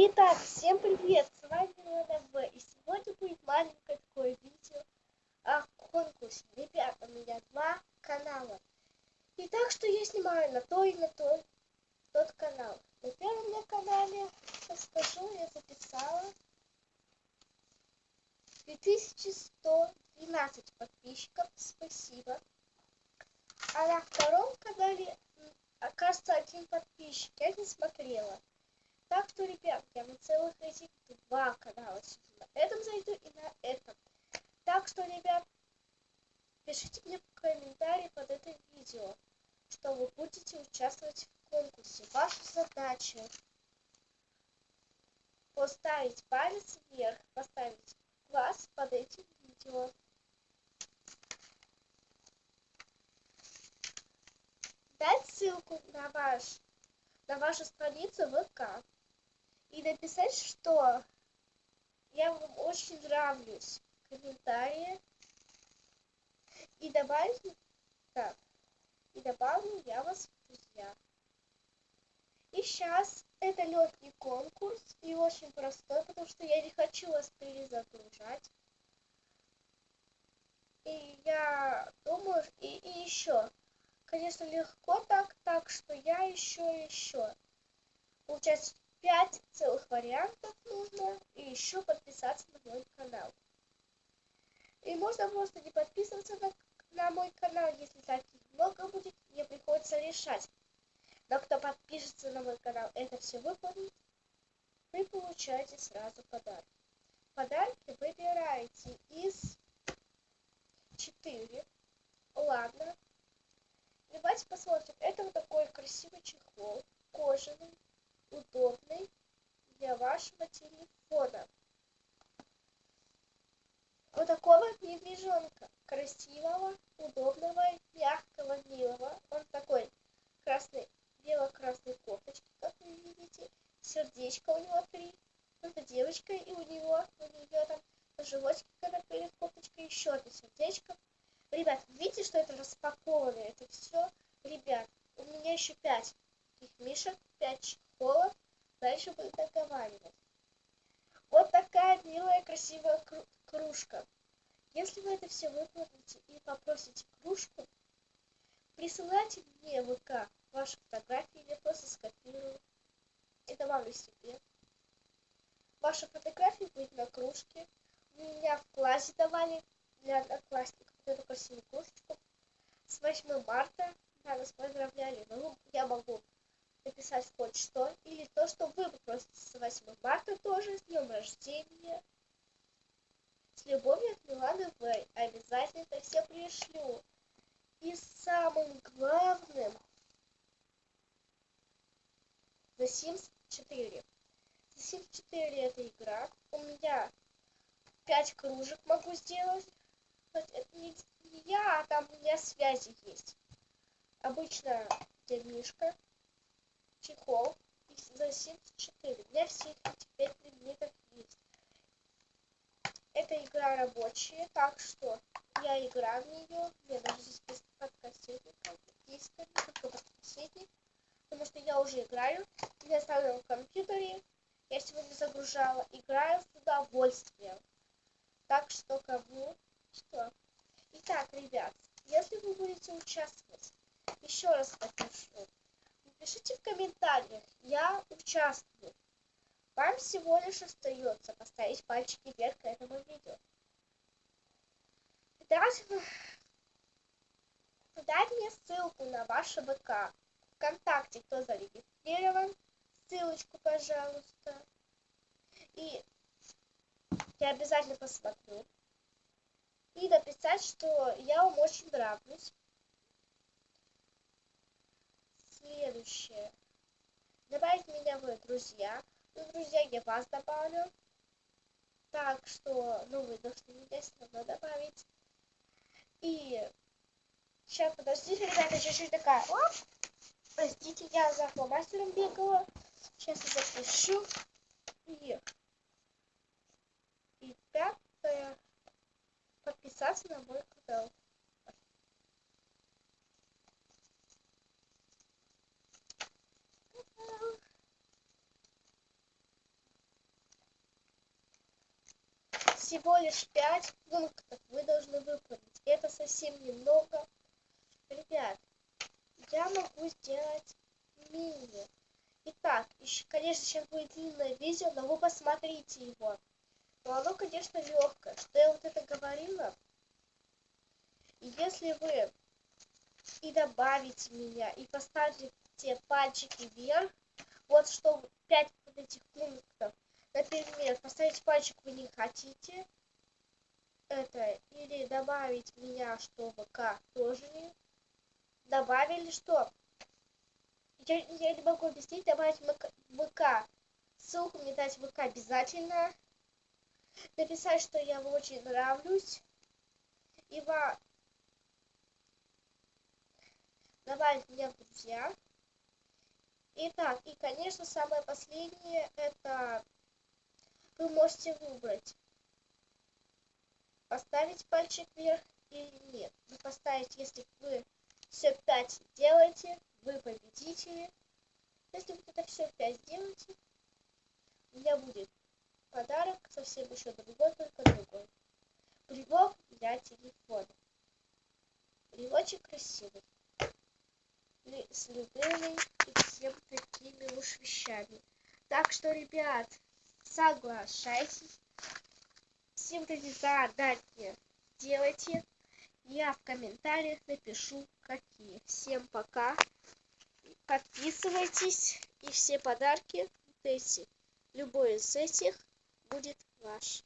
Итак, всем привет, с вами Лена В. И сегодня будет маленькое такое видео о конкурсе. Ребят, у меня два канала. И так что я снимаю на то и на то, тот канал. На первом на канале, расскажу, я записала 2112 подписчиков, спасибо. А на втором канале, оказывается, один подписчик, я не смотрела. Так что, ребят, я на целых этих два канала сижу. На этом зайду и на этом. Так что, ребят, пишите мне в комментарии под это видео, что вы будете участвовать в конкурсе. Ваша задача поставить палец вверх, поставить класс под этим видео. Дать ссылку на ваш на вашу страницу ВК и написать, что я вам очень нравлюсь комментарии и добавить так и добавлю я вас в друзья. И сейчас это легкий конкурс и очень простой, потому что я не хочу вас перезагружать. И я думаю, и, и еще, конечно, легко так, так что я еще, еще. Получается, пять целых вариантов нужно и еще подписаться на мой канал. И можно просто не подписываться на, на мой канал, если таких много будет, мне приходится решать. Но кто подпишется на мой канал, это все выполнит, вы получаете сразу подарки. Подарки выбираете из 4. Ладно. Давайте посмотрим. Это вот такой красивый чехол, кожаный удобный для вашего телефона. Вот такого медвежонка. Красивого, удобного, мягкого, милого. Он такой красный, бело-красной кофточки, как вы видите. Сердечко у него три. Это девочка, и у него, у нее там на животике, когда перед кофточкой, еще одно сердечко. Ребят, видите, что это распакованное? Это все, ребят, у меня еще пять таких мишек, пять школа, дальше будет договаривать. Вот такая милая, красивая кружка. Если вы это все выполните и попросите кружку, присылайте мне в ВК ваши фотографии, я просто скопирую и добавлю себе. Ваша фотография будет на кружке. Меня в классе давали для одноклассников эту красивую кружечку. С 8 марта да, нас поздравляли. Ну, я могу написать хоть что, или то, что вы попросите с 8 марта тоже, с днем рождения. С любовью от Миланы В. Обязательно это все пришлю. И самым главным The Sims 4. The Sims 4 это игра. У меня 5 кружек могу сделать. Это не, я, а там у меня связи есть. Обычно где мишка чехол за 74. Для всех теперь предметов есть. Это игра рабочая, так что я играю в нее. Я даже здесь без подкассетника есть только подкассетник. Потому что я уже играю. Я ставлю в компьютере. Я сегодня загружала. Играю с удовольствием. Так что кому что. Итак, ребят, если вы будете участвовать, еще раз напишу Пишите в комментариях, я участвую. Вам всего лишь остается поставить пальчики вверх к этому видео. Дать, дать мне ссылку на ваше ВК. Вконтакте, кто зарегистрирован, ссылочку, пожалуйста. И я обязательно посмотрю. И написать, что я вам очень нравлюсь. следующее. Добавить меня в друзья. Друзья, я вас добавлю. Так что, ну, вы должны меня все равно добавить. И сейчас, подождите, ребята, чуть-чуть такая. Оп! Простите, я за фломастером бегала. Сейчас я запишу. И, и пятое. Подписаться на мой канал. Всего лишь пять пунктов вы должны выполнить. Это совсем немного. Ребят, я могу сделать мини. Итак, еще, конечно, сейчас будет длинное видео, но вы посмотрите его. Но оно, конечно, легкое. Что я вот это говорила? И если вы и добавите меня, и поставите пальчики вверх, вот что 5 вот этих пунктов, например, поставить пальчик вы не хотите, это, или добавить меня, что ВК тоже не. Добавили, что? Я, я не могу объяснить, добавить ВК, ссылку мне дать ВК обязательно, написать, что я вам очень нравлюсь, и вам добавить меня в друзья. Итак, и, конечно, самое последнее, это вы можете выбрать, поставить пальчик вверх или нет. Вы поставите, если вы все 5 делаете, вы победители. Если вы это все 5 сделаете, у меня будет подарок совсем еще другой, только другой. Брелок для телефона. Брелочек красивый с любыми и всем такими уж вещами. Так что, ребят, соглашайтесь. Эти задания делайте. Я в комментариях напишу, какие. Всем пока. Подписывайтесь. И все подарки, вот эти, любой из этих будет ваш.